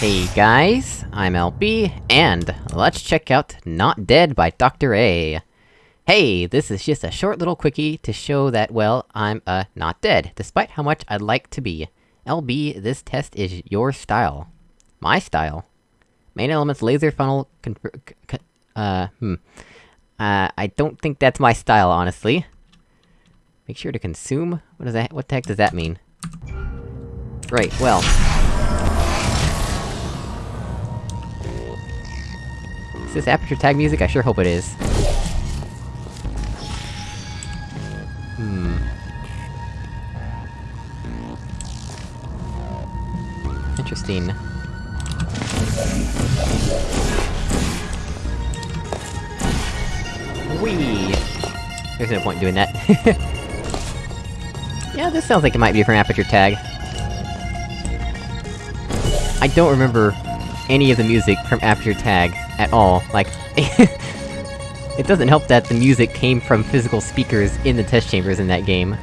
Hey guys, I'm LB, and let's check out Not Dead by Dr. A. Hey, this is just a short little quickie to show that, well, I'm, uh, not dead, despite how much I'd like to be. LB, this test is your style. My style. Main elements, laser funnel, uh, hmm. Uh, I don't think that's my style, honestly. Make sure to consume? What does that- what the heck does that mean? Right, well... Is this aperture tag music? I sure hope it is. Hmm... Interesting. Whee! There's no point in doing that. yeah, this sounds like it might be from Aperture Tag. I don't remember any of the music from Aperture Tag at all, like... it doesn't help that the music came from physical speakers in the test chambers in that game.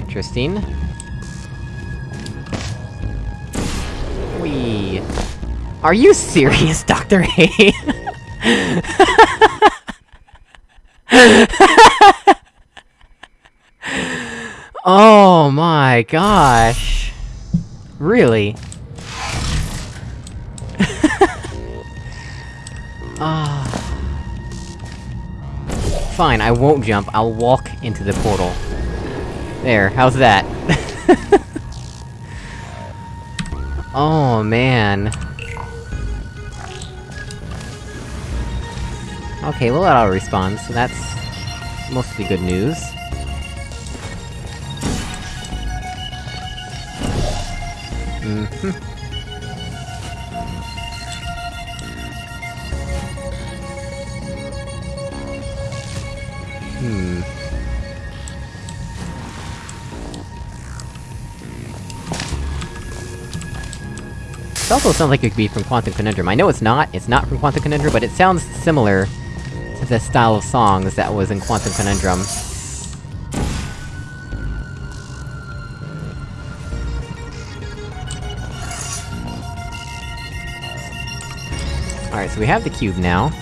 Interesting. Wee. Are you serious, Dr. A? oh my gosh. Really? Ah. Fine, I won't jump, I'll walk into the portal. There, how's that? oh man. Okay, well that auto responds, so that's... mostly good news. Mm-hmm. Hmm... Hmm. This also sounds like it could be from Quantum Conundrum. I know it's not, it's not from Quantum Conundrum, but it sounds similar to the style of songs that was in Quantum Conundrum. Alright, so we have the cube now.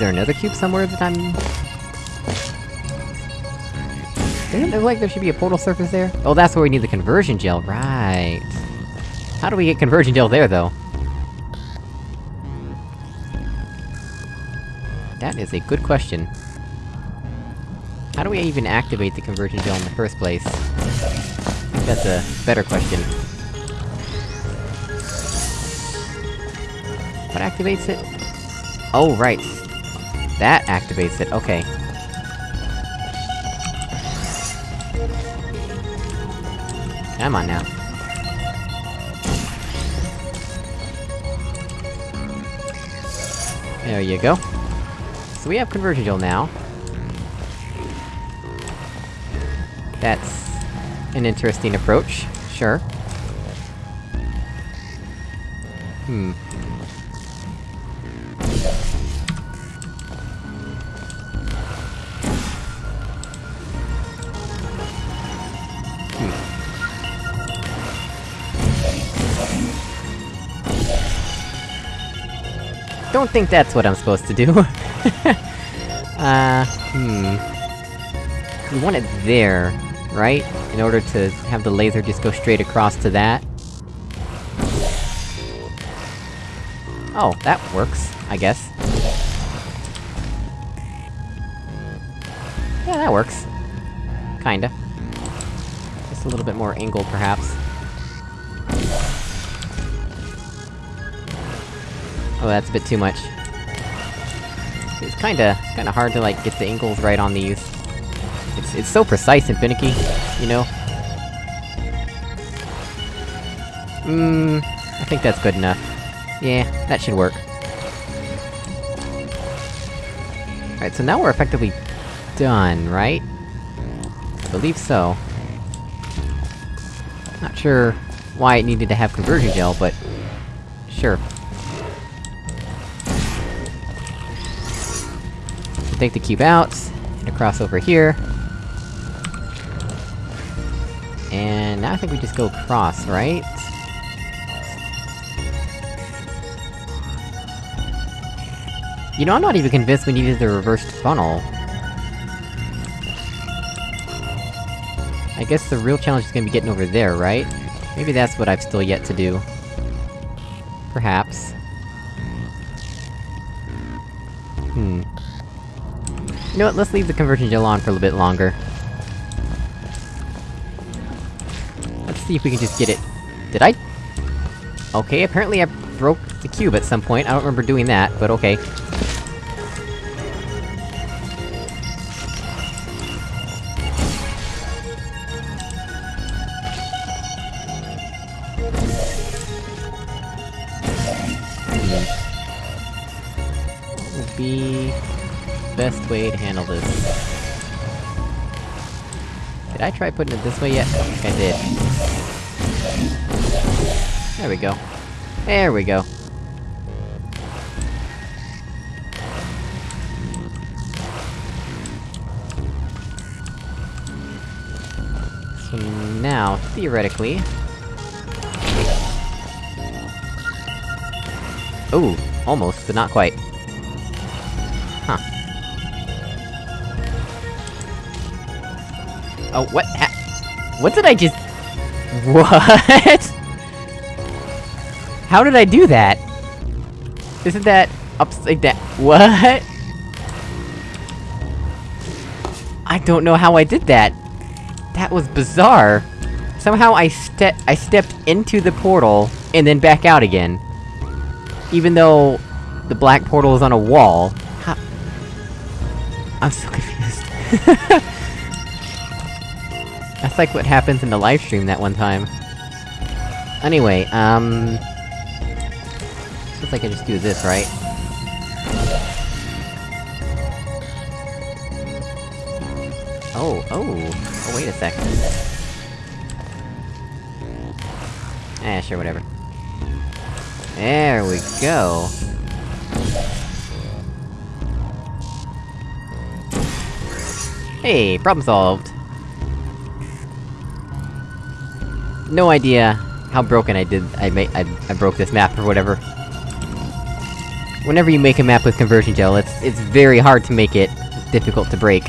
There another cube somewhere that I'm... Doesn't it like there should be a portal surface there? Oh, that's where we need the conversion gel, right. How do we get conversion gel there, though? That is a good question. How do we even activate the conversion gel in the first place? That's a better question. What activates it? Oh, right. That activates it, okay. Come on now. There you go. So we have conversion now. That's... an interesting approach, sure. Hmm. I don't think that's what I'm supposed to do. uh, hmm... We want it there, right? In order to have the laser just go straight across to that. Oh, that works, I guess. Yeah, that works. Kinda. Just a little bit more angle, perhaps. Oh, that's a bit too much. It's kinda... kinda hard to, like, get the angles right on these. It's- it's so precise and finicky, you know? Mmm... I think that's good enough. Yeah, that should work. Alright, so now we're effectively... done, right? I believe so. Not sure why it needed to have conversion gel, but... Sure. take the cube out, and across over here. And now I think we just go across, right? You know, I'm not even convinced we needed the reversed funnel. I guess the real challenge is gonna be getting over there, right? Maybe that's what I've still yet to do. Perhaps. You know what, let's leave the conversion gel on for a little bit longer. Let's see if we can just get it... Did I? Okay, apparently I broke the cube at some point, I don't remember doing that, but okay. Best way to handle this? Did I try putting it this way yet? I did. There we go. There we go. So now, theoretically... Ooh, almost, but not quite. Oh, what ha- What did I just- What? How did I do that? Isn't that upside down- What? I don't know how I did that. That was bizarre. Somehow I ste- I stepped into the portal, and then back out again. Even though... the black portal is on a wall. I'm so confused. That's like what happens in the live stream that one time. Anyway, um... Looks like I just do this, right? Oh, oh! Oh, wait a second. Eh, sure, whatever. There we go. Hey, problem solved! No idea how broken I did- I made- I, I broke this map or whatever. Whenever you make a map with conversion gel, it's- it's very hard to make it difficult to break.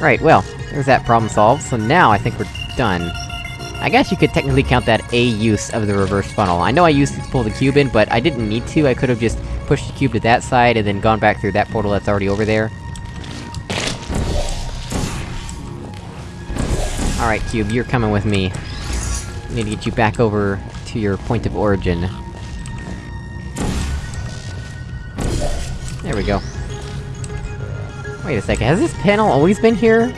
Right, well, there's that problem solved, so now I think we're done. I guess you could technically count that a use of the reverse funnel. I know I used to pull the cube in, but I didn't need to, I could've just pushed the cube to that side and then gone back through that portal that's already over there. Alright, Cube, you're coming with me. I need to get you back over to your point of origin. There we go. Wait a second, has this panel always been here?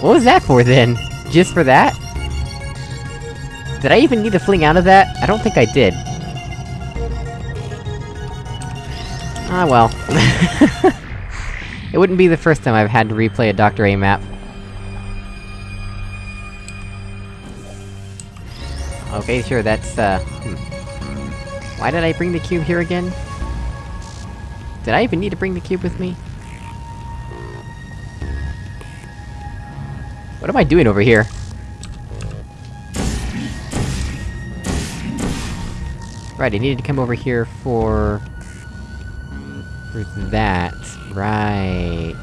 What was that for, then? Just for that? Did I even need to fling out of that? I don't think I did. Ah well. it wouldn't be the first time I've had to replay a Dr. A map. Okay, sure, that's, uh... Hmm. Why did I bring the cube here again? Did I even need to bring the cube with me? What am I doing over here? Right, I needed to come over here for... For that. Right...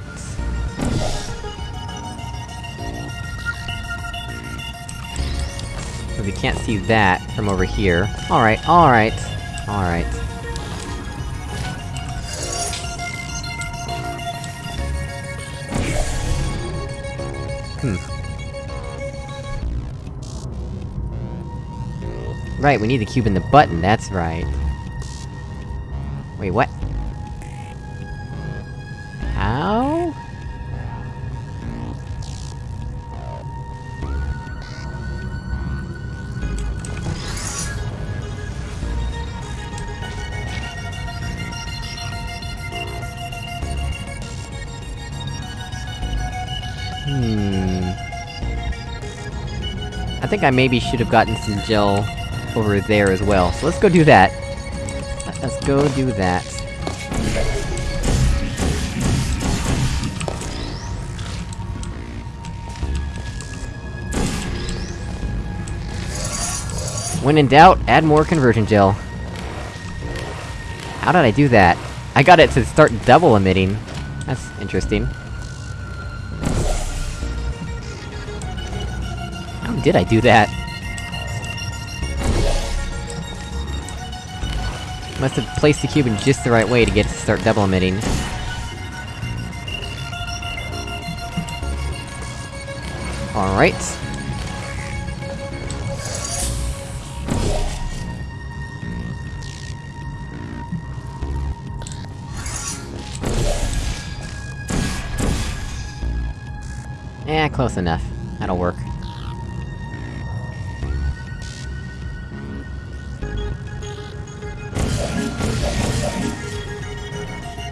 So we can't see that from over here. Alright, alright. Alright. Hmm. Right, we need the cube in the button, that's right. Wait, what? Hmm. I think I maybe should have gotten some gel over there as well, so let's go do that. Let's go do that. When in doubt, add more conversion gel. How did I do that? I got it to start double emitting. That's interesting. Did I do that? Must have placed the cube in just the right way to get it to start double emitting. Alright. Eh, close enough. That'll work.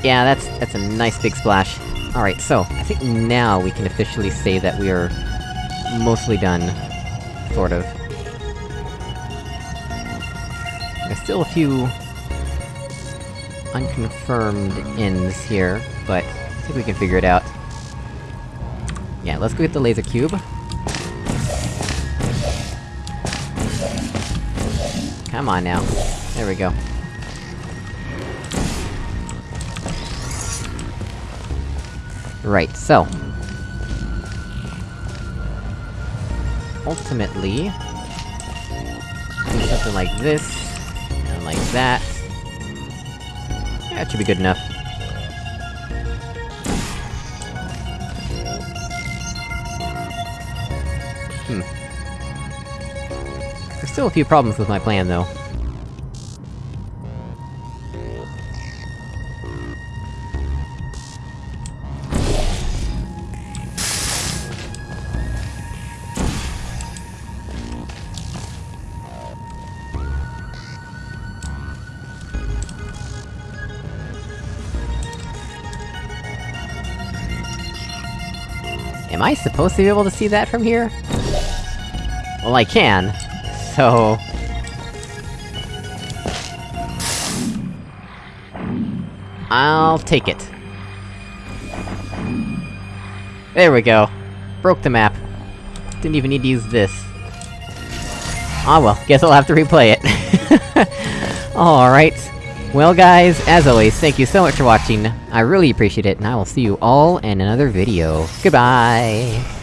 Yeah, that's- that's a nice big splash. Alright, so, I think now we can officially say that we are... mostly done. Sort of. There's still a few... unconfirmed ends here, but I think we can figure it out. Yeah, let's go get the laser cube. Come on now. There we go. Right, so... Ultimately... Do something like this, and like that... Yeah, that should be good enough. Hmm. There's still a few problems with my plan, though. Am I supposed to be able to see that from here? Well, I can. So... I'll take it. There we go. Broke the map. Didn't even need to use this. Ah well, guess I'll have to replay it. Alright. Well guys, as always, thank you so much for watching, I really appreciate it, and I will see you all in another video. Goodbye!